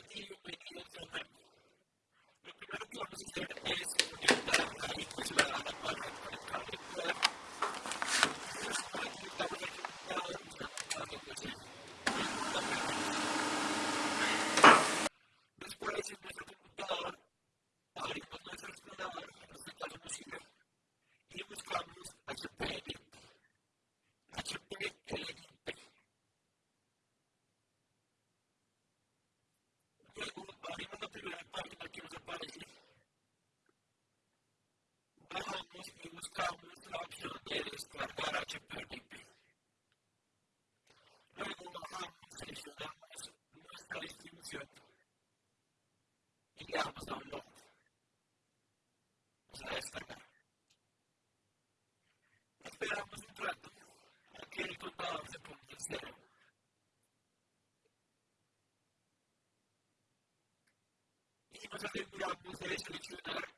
desafio em que eu siquiera nos da un lujo. Nos da destacar. Esperamos un trato a que el contador se ponga en cero. Y nos aseguramos de eso, de hecho,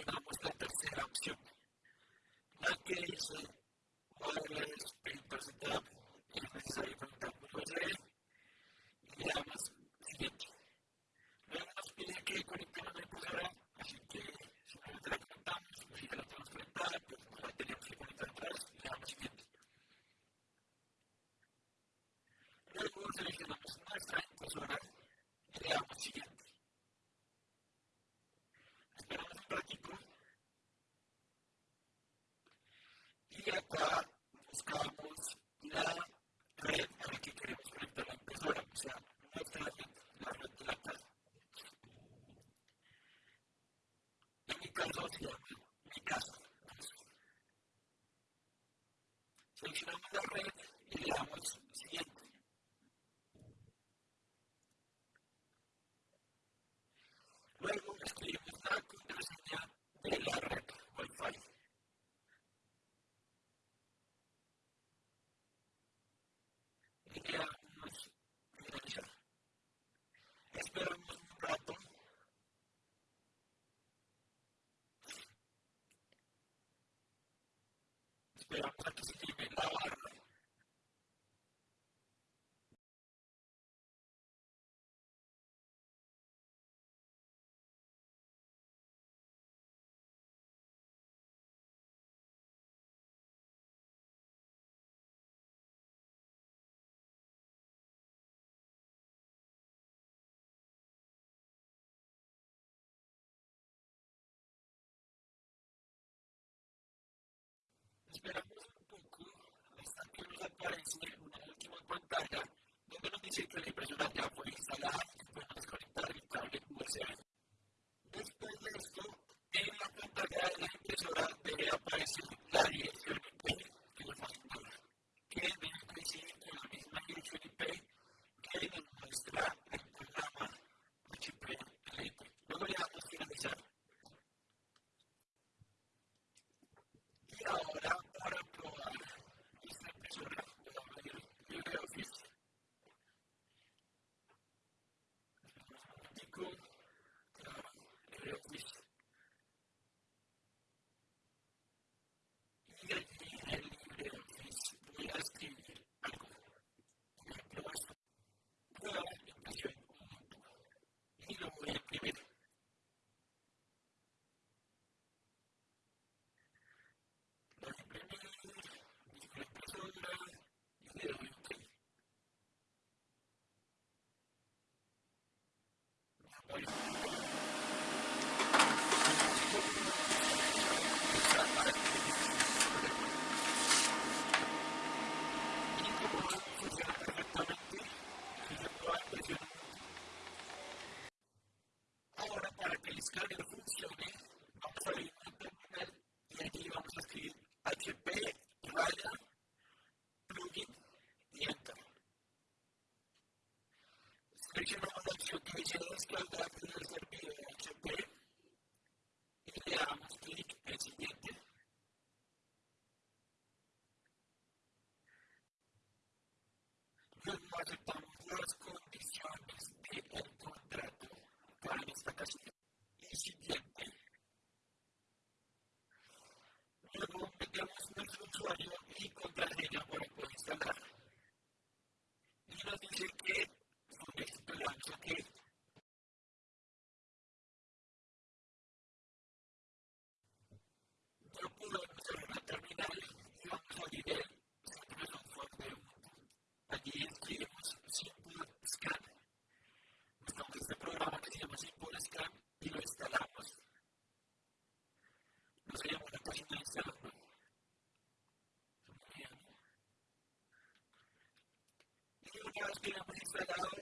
relacionamos love you. Sperando un po' poco, sta chiusa appare essere un'ultima battaglia, dove non dice che in the. guys get up and he's like, I don't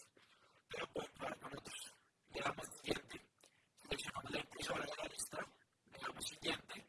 siguiente.